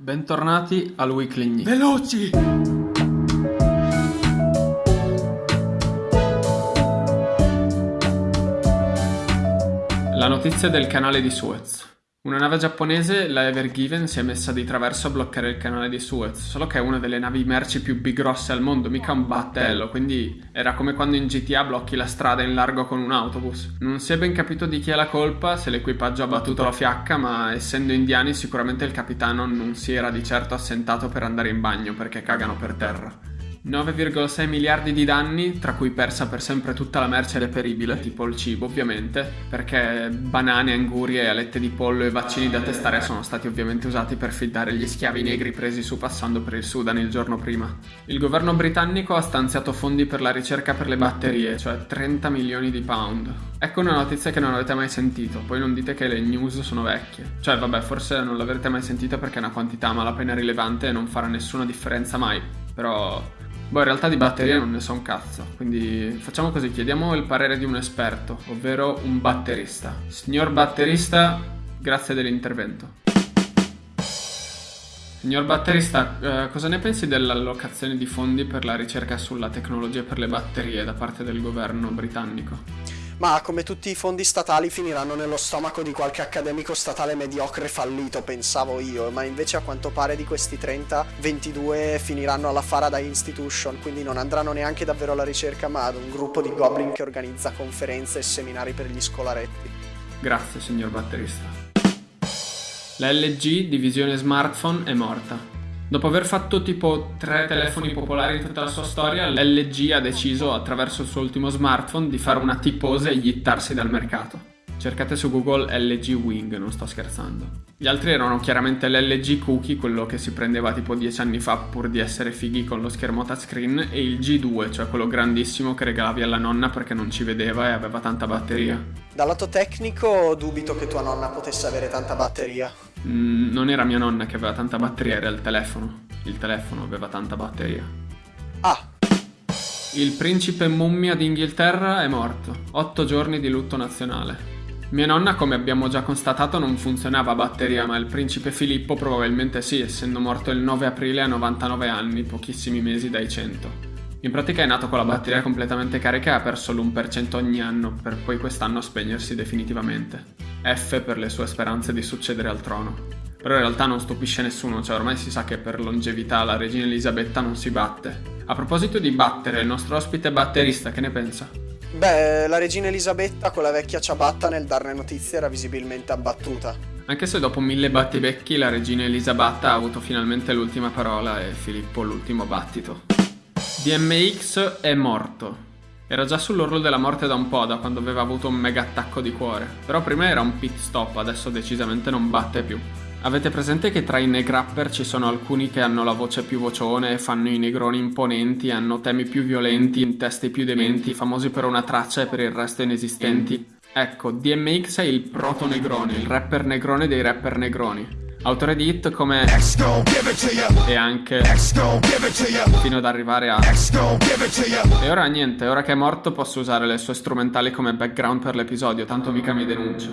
Bentornati al Weekly News. Veloci! La notizia del canale di Suez. Una nave giapponese, la Ever Given, si è messa di traverso a bloccare il canale di Suez, solo che è una delle navi merci più big grosse al mondo, mica un battello, quindi era come quando in GTA blocchi la strada in largo con un autobus. Non si è ben capito di chi è la colpa, se l'equipaggio ha battuto la fiacca, ma essendo indiani sicuramente il capitano non si era di certo assentato per andare in bagno perché cagano per terra. 9,6 miliardi di danni, tra cui persa per sempre tutta la merce reperibile, tipo il cibo ovviamente, perché banane, angurie, alette di pollo e vaccini da testare sono stati ovviamente usati per fidare gli schiavi negri presi su passando per il Sudan il giorno prima. Il governo britannico ha stanziato fondi per la ricerca per le batterie, cioè 30 milioni di pound. Ecco una notizia che non avete mai sentito, poi non dite che le news sono vecchie. Cioè vabbè, forse non l'avrete mai sentita perché è una quantità malapena rilevante e non farà nessuna differenza mai, però Boh, in realtà di batterie non ne so un cazzo, quindi facciamo così, chiediamo il parere di un esperto, ovvero un batterista. Signor batterista, grazie dell'intervento. Signor batterista, eh, cosa ne pensi dell'allocazione di fondi per la ricerca sulla tecnologia per le batterie da parte del governo britannico? Ma come tutti i fondi statali finiranno nello stomaco di qualche accademico statale mediocre fallito, pensavo io, ma invece a quanto pare di questi 30, 22 finiranno alla Faraday Institution, quindi non andranno neanche davvero alla ricerca, ma ad un gruppo di goblin che organizza conferenze e seminari per gli scolaretti. Grazie, signor batterista. La LG, divisione smartphone, è morta. Dopo aver fatto tipo tre telefoni popolari in tutta la sua storia, l'LG ha deciso attraverso il suo ultimo smartphone di fare una T-pose e gittarsi dal mercato. Cercate su Google LG Wing, non sto scherzando. Gli altri erano chiaramente l'LG Cookie, quello che si prendeva tipo 10 anni fa pur di essere fighi con lo schermo touchscreen, e il G2, cioè quello grandissimo che regalavi alla nonna perché non ci vedeva e aveva tanta batteria. Dal lato tecnico dubito che tua nonna potesse avere tanta batteria. Mm, non era mia nonna che aveva tanta batteria, era il telefono. Il telefono aveva tanta batteria. Ah, Il principe mummia d'Inghilterra è morto. 8 giorni di lutto nazionale. Mia nonna, come abbiamo già constatato, non funzionava a batteria, ma il principe Filippo probabilmente sì, essendo morto il 9 aprile a 99 anni, pochissimi mesi dai 100. In pratica è nato con la batteria completamente carica e ha perso l'1% ogni anno, per poi quest'anno spegnersi definitivamente. F per le sue speranze di succedere al trono. Però in realtà non stupisce nessuno, cioè ormai si sa che per longevità la regina Elisabetta non si batte. A proposito di battere, il nostro ospite batterista, che ne pensa? Beh, la regina Elisabetta con la vecchia ciabatta nel darne notizie era visibilmente abbattuta. Anche se dopo mille battibecchi la regina Elisabetta ha avuto finalmente l'ultima parola e Filippo l'ultimo battito. DMX è morto. Era già sull'orlo della morte da un po', da quando aveva avuto un mega attacco di cuore. Però prima era un pit stop, adesso decisamente non batte più. Avete presente che tra i negrapper ci sono alcuni che hanno la voce più vocione, fanno i negroni imponenti, hanno temi più violenti, testi più dementi, famosi per una traccia e per il resto inesistenti? Ecco, DMX è il proto negrone, il rapper negrone dei rapper negroni. Autore di hit come e anche fino ad arrivare a e ora niente, ora che è morto posso usare le sue strumentali come background per l'episodio, tanto mica mi denuncio.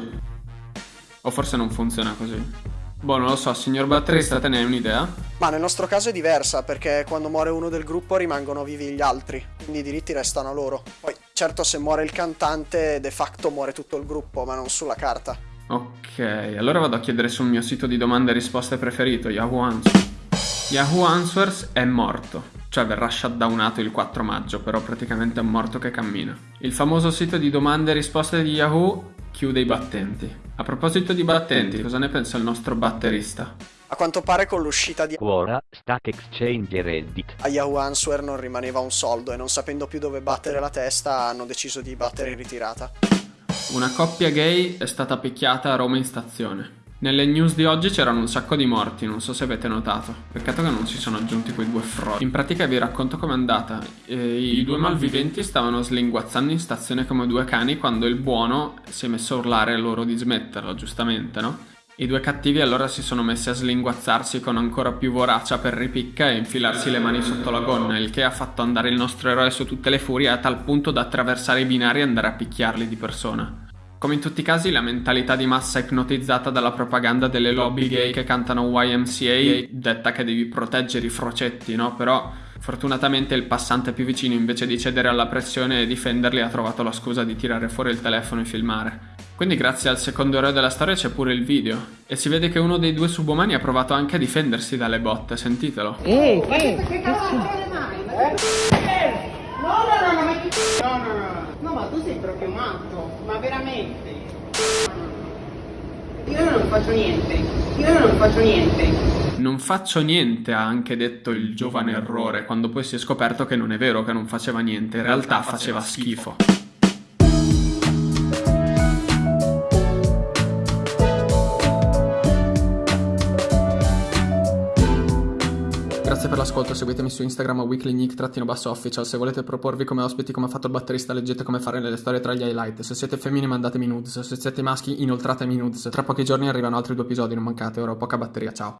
O forse non funziona così. Boh, non lo so, signor batterista, te ne hai un'idea? Ma nel nostro caso è diversa, perché quando muore uno del gruppo rimangono vivi gli altri, quindi i diritti restano a loro. Poi, certo, se muore il cantante, de facto muore tutto il gruppo, ma non sulla carta. Ok, allora vado a chiedere sul mio sito di domande e risposte preferito, Yahoo Answers. Yahoo Answers è morto, cioè verrà shutdownato il 4 maggio, però praticamente è un morto che cammina. Il famoso sito di domande e risposte di Yahoo chiude i battenti. A proposito di battenti, cosa ne pensa il nostro batterista? A quanto pare con l'uscita di Quora, Stack Exchange e Reddit. a Yahoo Answer non rimaneva un soldo e non sapendo più dove battere la testa hanno deciso di battere in ritirata. Una coppia gay è stata picchiata a Roma in stazione. Nelle news di oggi c'erano un sacco di morti, non so se avete notato. Peccato che non si sono aggiunti quei due frodi. In pratica vi racconto com'è andata. Eh, I due malviventi stavano slinguazzando in stazione come due cani quando il buono si è messo a urlare loro di smetterlo, giustamente, no? I due cattivi allora si sono messi a slinguazzarsi con ancora più voracia per ripicca e infilarsi le mani sotto la gonna, il che ha fatto andare il nostro eroe su tutte le furie a tal punto da attraversare i binari e andare a picchiarli di persona. Come in tutti i casi, la mentalità di massa ipnotizzata dalla propaganda delle lobby gay che cantano YMCA detta che devi proteggere i frocetti, no? Però fortunatamente il passante più vicino invece di cedere alla pressione e difenderli ha trovato la scusa di tirare fuori il telefono e filmare. Quindi grazie al secondo eroe della storia c'è pure il video e si vede che uno dei due subumani ha provato anche a difendersi dalle botte, sentitelo. Ehi, ehi, che cazzo mai? No, no, no, no, no, no, no, ma tu sei proprio matto, ma veramente. Io non faccio niente, io non faccio niente. Non faccio niente, ha anche detto il giovane errore, quando poi si è scoperto che non è vero che non faceva niente, in realtà faceva schifo. Grazie per l'ascolto, seguitemi su Instagram a weeklynick-official se volete proporvi come ospiti come ha fatto il batterista leggete come fare nelle storie tra gli highlight, se siete femmine mandatemi nudes, se siete maschi inoltratemi nudes, tra pochi giorni arrivano altri due episodi, non mancate, ora ho poca batteria, ciao.